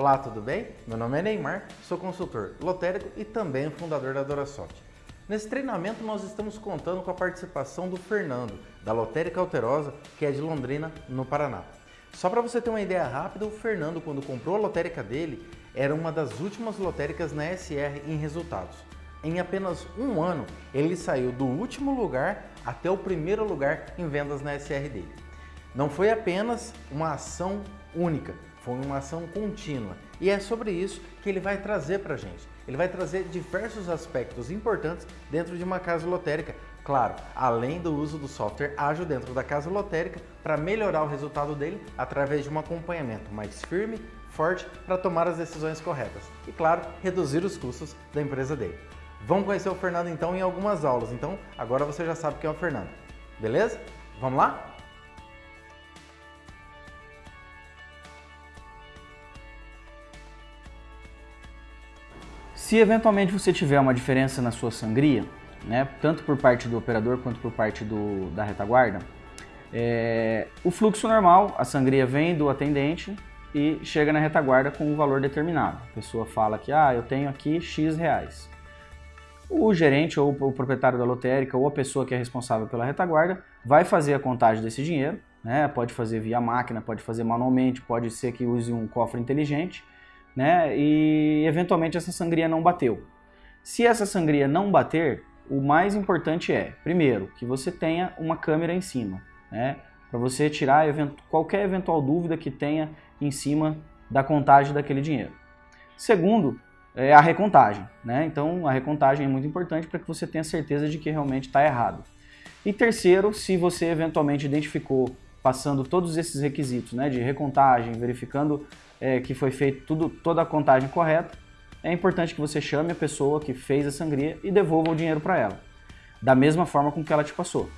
Olá, tudo bem? Meu nome é Neymar, sou consultor lotérico e também fundador da Dorasoft. Nesse treinamento nós estamos contando com a participação do Fernando, da Lotérica Alterosa, que é de Londrina, no Paraná. Só para você ter uma ideia rápida, o Fernando, quando comprou a lotérica dele, era uma das últimas lotéricas na SR em resultados. Em apenas um ano, ele saiu do último lugar até o primeiro lugar em vendas na SR dele. Não foi apenas uma ação única, foi uma ação contínua. E é sobre isso que ele vai trazer para a gente. Ele vai trazer diversos aspectos importantes dentro de uma casa lotérica. Claro, além do uso do software ágil dentro da casa lotérica para melhorar o resultado dele através de um acompanhamento mais firme, forte para tomar as decisões corretas. E claro, reduzir os custos da empresa dele. Vamos conhecer o Fernando então em algumas aulas. Então agora você já sabe quem é o Fernando. Beleza? Vamos lá? Se eventualmente você tiver uma diferença na sua sangria, né, tanto por parte do operador quanto por parte do, da retaguarda, é, o fluxo normal, a sangria vem do atendente e chega na retaguarda com um valor determinado. A pessoa fala que ah, eu tenho aqui X reais. O gerente ou o proprietário da lotérica ou a pessoa que é responsável pela retaguarda vai fazer a contagem desse dinheiro, né? pode fazer via máquina, pode fazer manualmente, pode ser que use um cofre inteligente, né? E eventualmente essa sangria não bateu. Se essa sangria não bater, o mais importante é, primeiro, que você tenha uma câmera em cima, né? Para você tirar qualquer eventual dúvida que tenha em cima da contagem daquele dinheiro. Segundo, é a recontagem, né? Então a recontagem é muito importante para que você tenha certeza de que realmente está errado. E terceiro, se você eventualmente identificou, passando todos esses requisitos, né, de recontagem, verificando é, que foi feito tudo, toda a contagem correta, é importante que você chame a pessoa que fez a sangria e devolva o dinheiro para ela, da mesma forma com que ela te passou.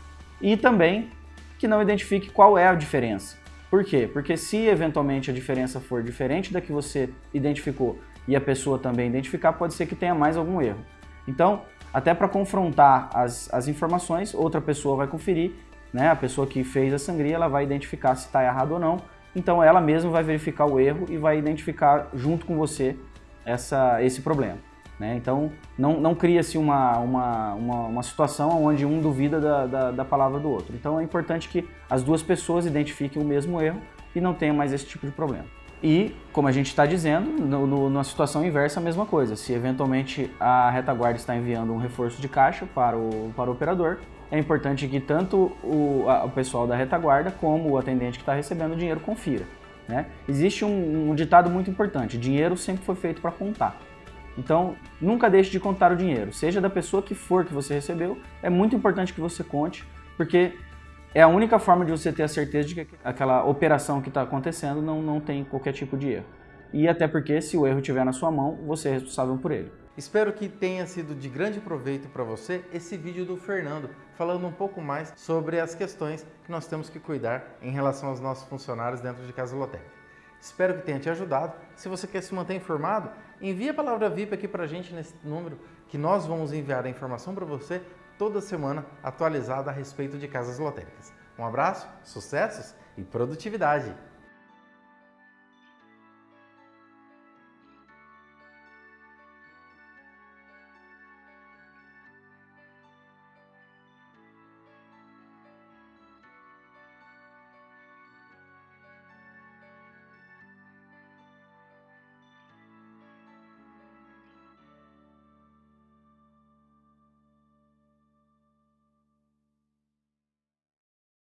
E também que não identifique qual é a diferença. Por quê? Porque se eventualmente a diferença for diferente da que você identificou e a pessoa também identificar, pode ser que tenha mais algum erro. Então, até para confrontar as, as informações, outra pessoa vai conferir, né? a pessoa que fez a sangria ela vai identificar se está errado ou não então ela mesma vai verificar o erro e vai identificar junto com você essa, esse problema. Né? Então não, não cria-se uma, uma, uma, uma, situação onde um duvida da, da, da, palavra do outro. Então é importante que as duas pessoas identifiquem o mesmo erro e não tenha mais esse tipo de problema. E, como a gente está dizendo, no, no, na situação inversa a mesma coisa. Se eventualmente a retaguarda está enviando um reforço de caixa para o, para o operador, é importante que tanto o, a, o pessoal da retaguarda como o atendente que está recebendo o dinheiro confira. Né? Existe um, um ditado muito importante, dinheiro sempre foi feito para contar. Então, nunca deixe de contar o dinheiro, seja da pessoa que for que você recebeu, é muito importante que você conte, porque é a única forma de você ter a certeza de que aquela operação que está acontecendo não, não tem qualquer tipo de erro. E até porque, se o erro estiver na sua mão, você é responsável por ele. Espero que tenha sido de grande proveito para você esse vídeo do Fernando, falando um pouco mais sobre as questões que nós temos que cuidar em relação aos nossos funcionários dentro de Casa Lotérica. Espero que tenha te ajudado. Se você quer se manter informado, envie a palavra VIP aqui para a gente nesse número que nós vamos enviar a informação para você toda semana atualizada a respeito de casas lotéricas. Um abraço, sucessos e produtividade!